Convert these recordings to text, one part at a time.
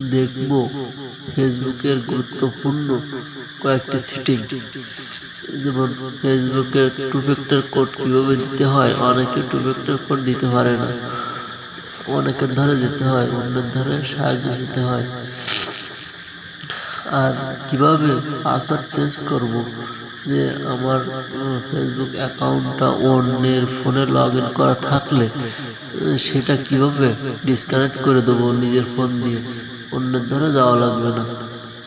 দেখব। ফেসবুকের গুরুত্বপূর্ণ কয়েকটি সেটিং যেমন, ফেসবুকের টু ফ্যাক্টর কোড কীভাবে দিতে হয়? অনেকে টু ফ্যাক্টর কোড দিতে পারে না। অনেকের ধরে যেতে হয়, অন্যের ধরে সাহায্য দিতে হয়। আর কীভাবে পাসওয়ার্ড চেঞ্জ করব? যে আমার ফেসবুক অ্যাকাউন্টটা অন্যের ফোনে লগ ইন করা থাকলে, সেটা কীভাবে ডিসকানেক্ট করে দেবো নিজের ফোন দিয়ে? অন্যের ধরে যাওয়া লাগবে না।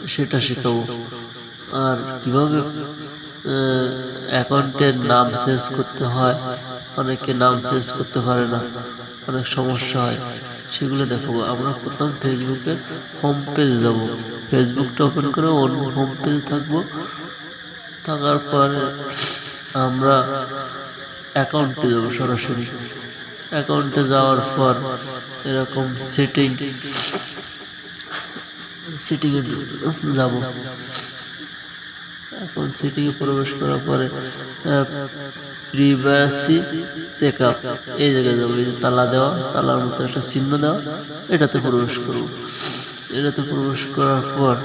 সেটা শেখাবো। আর কীভাবে অ্যাকাউন্টের নাম চেঞ্জ করতে হয়, অনেকে নাম চেঞ্জ করতে পারে না, অনেক সমস্যা হয়, সেগুলো দেখাবো। আমরা প্রথম ফেসবুকের হোম পেজে যাব। ফেসবুকটা ওপেন করে অন্য হোম পেজে থাকব। থাকার পরে আমরা অ্যাকাউন্টে যাব সরাসরি। অ্যাকাউন্টে যাওয়ার পর এরকম সেটিং সেটিংয়ে যাব। এখন সেটিংয়ে প্রবেশ করার পরে প্রিভাসি চেক আপ এই জায়গায় যাব, এই যে তালা দেওয়া, তালার মতো একটা চিহ্ন দেওয়া, এটাতে প্রবেশ করব। এটাতে প্রবেশ করার পর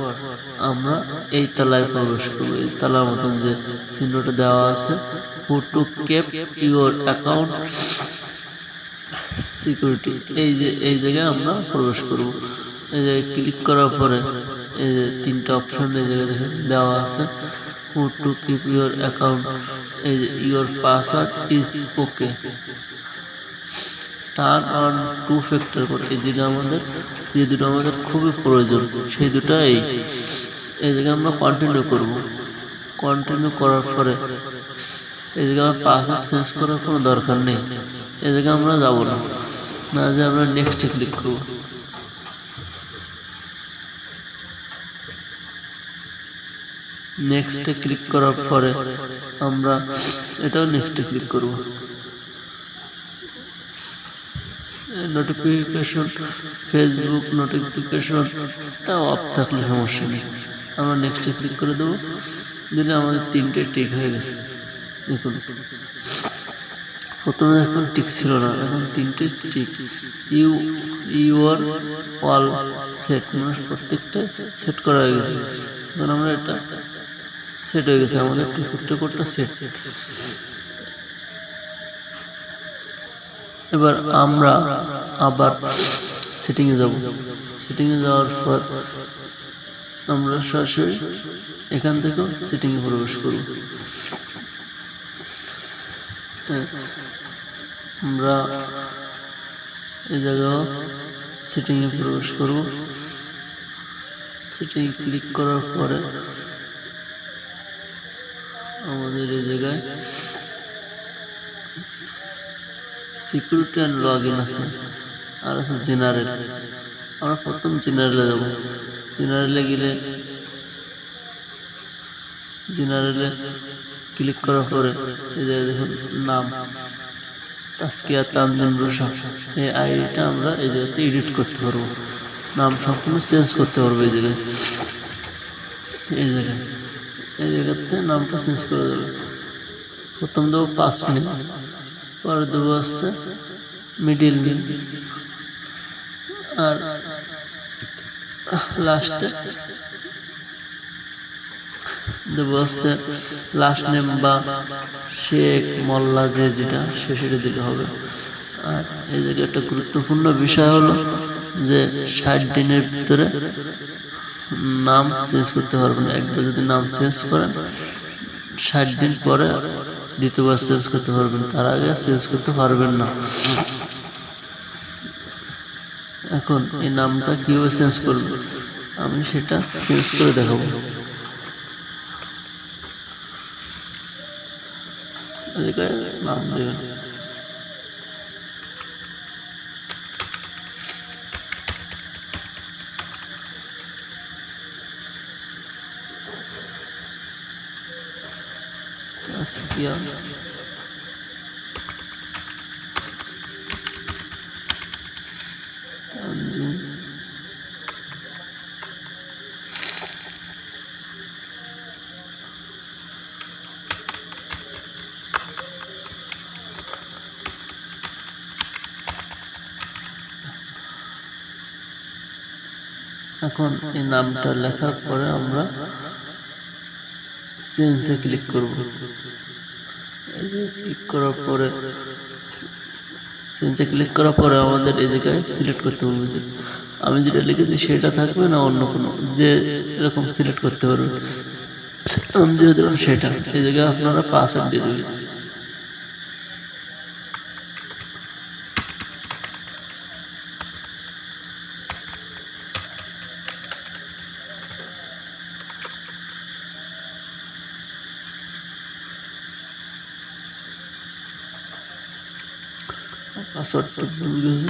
আমরা এই তালায় প্রবেশ করব। এই তালার মতন যে চিহ্নটা দেওয়া আছে how to keep your account security এই যে, এই জায়গায় আমরা প্রবেশ করব। এই যে ক্লিক করার পরে এই যে তিনটা অপশন এই জায়গায় দেখে দেওয়া আছে। How to keep your account এই যে your password is okay turn on two factor code এই যেটা আমাদের, যে দুটো আমাদের খুবই প্রয়োজন, সেই দুটো এই এই জায়গায় আমরা কন্টিনিউ করব। কন্টিনিউ করার পরে এই জায়গায় আমার পাসওয়ার্ড চেঞ্জ করার কোনো দরকার নেই। এই জায়গায় আমরা যাব না। না যে আমরা নেক্সটে ক্লিক করব। নেক্সটে ক্লিক করার পরে আমরা এটাও নেক্সটে ক্লিক করব। নোটিফিকেশন ফেসবুক নোটিফিকেশন নোটিফিকেশনটা অফ থাকলে সমস্যা নেই। আমরা নেক্সটে ক্লিক করে দেবো। দিলে আমাদের তিনটে টিক হয়ে গেছে। দেখুন। প্রথমে এখন টিক ছিল না, এখন তিনটে tick you your all set মানে প্রত্যেকটা সেট করা হয়ে গেছে। এখন আমরা এটা সেট হয়ে গেছে, আমাদের টু কোডটা সেট এবার আমরা আবার সেটিংয়ে যাব। সেটিংয়ে যাওয়ার পর আমরা সরাসরি এখান থেকেও সেটিংয়ে প্রবেশ করব। আমরা এই জায়গাও সেটিংয়ে প্রবেশ করব। সেটিং ক্লিক করার পরে আমাদের এই জায়গায় সিকিউরিটি অ্যান্ড লগ ইন আছে। আর আছে জেনারেল আমরা প্রথম জেনারেলে যাব। জেনারেলে গেলে জেনারেলে ক্লিক করার পরে এই জায়গায় দেখুন নাম। তাস্কিয়া তানজিম রুশা। এই আইডিটা আমরা এই জায়গাতে এডিট করতে পারব। নাম সম্পূর্ণ চেঞ্জ করতে পারব এই জায়গায়। এই জায়গায়। এই জায়গাতে নামটা চেঞ্জ করে দেবো। প্রথম দেবো পাঁচ মিনিট পরে দেবো হচ্ছে মিডিল মিল আর লাস্টে দেবো হচ্ছে লাস্ট নেম বা শেখ মোল্লা যে যেটা, সে সেটা দিলে হবে। আর এই জায়গায় একটা গুরুত্বপূর্ণ বিষয় হলো যে ষাট দিনের ভিতরে নাম চেঞ্জ করতে পারবেন একবার যদি নাম চেঞ্জ করেন, ষাট দিন পরে দ্বিতীয়বার চেঞ্জ করতে পারবেন। তার আগে চেঞ্জ করতে পারবেন না। এখন এই নামটা কীভাবে চেঞ্জ করব আমি সেটা চেঞ্জ করে দেখাবো। নাম দেবেন। Tanjung এখন এই নামটা লেখার পরে আমরা চেঞ্জে ক্লিক করব। এই যে ক্লিক করার পরে চেঞ্জে ক্লিক করার পরে আমাদের এই জায়গায় সিলেক্ট করতে হবে যে, আমি যেটা লিখেছি সেটা থাকবে না অন্য কোনো, যে এরকম সিলেক্ট করতে পারবে। আমি যেটা দিলাম সেটা সেই জায়গায় আপনারা পাসওয়ার্ড দিয়ে দেবেন। পাসওয়ার্ডটা ভুল গেছে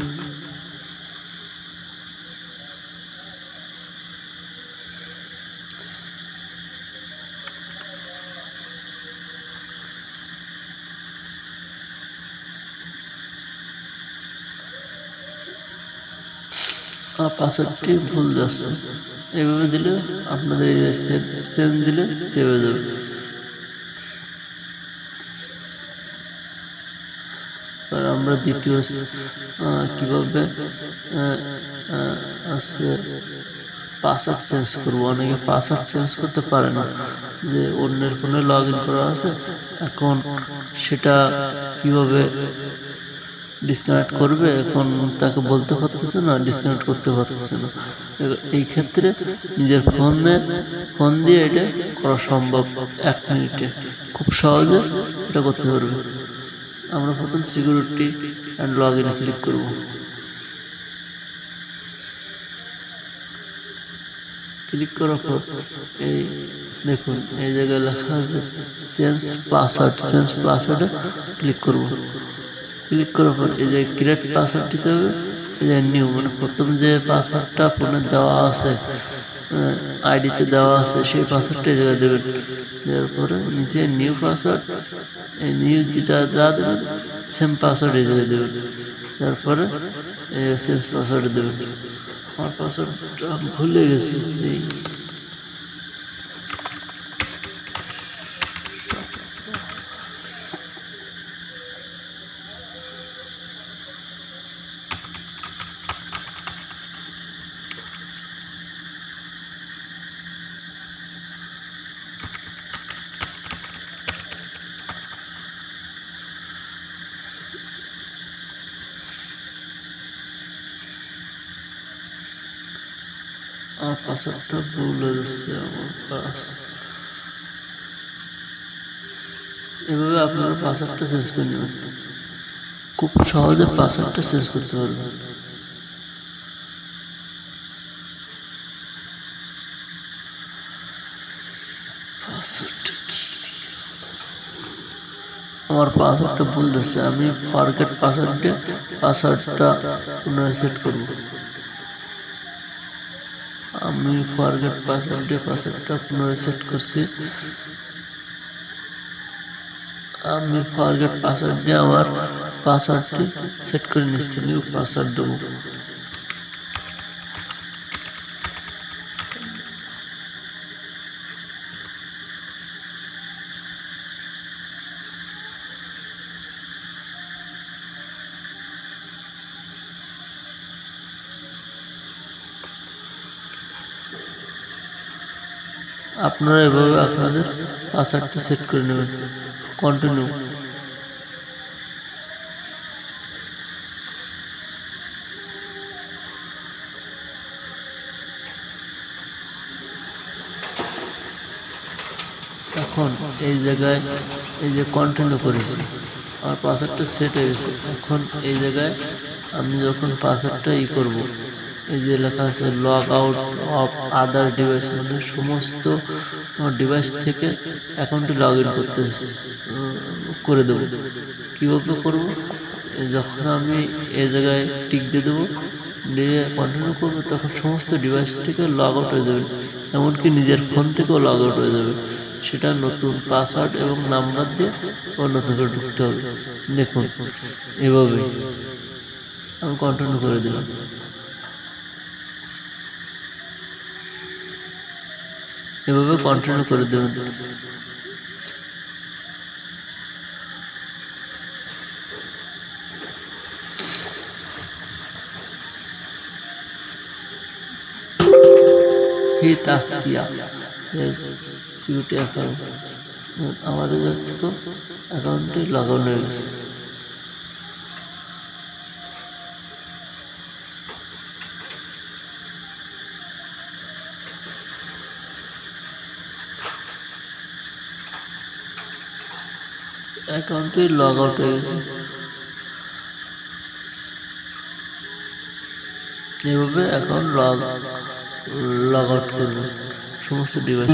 পাসওয়ার্ডটি ভুল যাচ্ছে এইভাবে দিলে আপনাদের এই সেন্স দিলে সেভ হয়ে যাবে এবার আমরা দ্বিতীয় কীভাবে আছে পাসওয়ার্ড চেঞ্জ করব। অনেকে পাসওয়ার্ড চেঞ্জ করতে পারে না, যে অন্যের ফোনে লগ করা আছে, এখন সেটা কীভাবে ডিসকানেক্ট করবে? এখন তাকে বলতে পারতেছে না ডিসকানেক্ট করতে পারতেছে না। এই ক্ষেত্রে নিজের ফোনে, ফোন দিয়ে এটা করা সম্ভব এক মিনিটে। খুব সহজে এটা করতে পারবে। আমরা প্রথম সিকিউরিটি অ্যান্ড লগ ইনে ক্লিক করব। ক্লিক করার পর এই দেখুন, এই জায়গায় লেখা আছে চেঞ্জ পাসওয়ার্ড চেঞ্জ পাসওয়ার্ডে ক্লিক করব। ক্লিক করার পর এই যে ক্রিয়েট পাসওয়ার্ড দিতে হবে, এই যে নিউ মানে প্রথম যে পাসওয়ার্ডটা ফোনে দেওয়া আছে আইডিতে দেওয়া আছে, সেই পাসওয়ার্ডটা জায়গায় দেবেন। দেওয়ার পরে নিচে নিউ পাসওয়ার্ড এই নিউ যেটা দেওয়া দেবেন সেম পাসওয়ার্ড জায়গায় দেবেন। তারপরে চেঞ্জ পাসওয়ার্ড দেবেন। আমার পাসওয়ার্ডটা ভুলে গেছি আমার পাসওয়ার্ডটা ভুল হয়ে যাচ্ছে আমার পাস এভাবে আপনারা পাসওয়ার্ডটা চেঞ্জ করে নেবেন খুব সহজে পাসওয়ার্ডটা চেঞ্জ করতে পারবেন পাসওয়ার্ডটা কি আমার পাসওয়ার্ডটা ভুল দিচ্ছে আমি ফরগেট পাসওয়ার্ডে পাসওয়ার্ডটা পুনরায় সেট করব আমি ফরগেট পাসওয়ার্ডে পাসওয়ার্ডটা পুনরায় সেট করছি আমি ফরগেট পাসওয়ার্ড দিয়ে আমার পাসওয়ার্ডটি সেট করে নিচ্ছি নিউ পাসওয়ার্ড দেবো আপনারা এভাবে আপনাদের পাসওয়ার্ডটা সেট করে নেবেন। কন্টিনিউ এখন এই জায়গায় এই যে কন্টিনিউ করেছি, আমার পাসওয়ার্ডটা সেট হয়ে গেছে। এখন এই জায়গায় আমি যখন পাসওয়ার্ডটা ই করব এই যে লেখা আছে log out of other device মানে সমস্ত ডিভাইস থেকে অ্যাকাউন্টে লগ ইন করতে করে দেবো। কীভাবে করব? যখন আমি এ জায়গায় টিক দিয়ে দেবো, দিয়ে কন্টিনিউ করব, তখন সমস্ত ডিভাইস থেকে লগ আউট হয়ে যাবে। এমনকি নিজের ফোন থেকেও লগ আউট হয়ে যাবে। সেটা নতুন পাসওয়ার্ড এবং নাম্বার দিয়ে নতুন করে ঢুকতে হবে। দেখুন এভাবে আমি কন্টিনিউ করে দিলাম। এভাবে কন্টিনিউ করে দেবেন ফি তাস্কিয়া অ্যাকাউন্ট আমাদের দেখো অ্যাকাউন্টটি লগ আউট হয়ে গেছে। অ্যাকাউন্টটি লগ আউট হয়ে গেছে। এভাবে অ্যাকাউন্ট লগ লগ আউট করবে সমস্ত ডিভাইস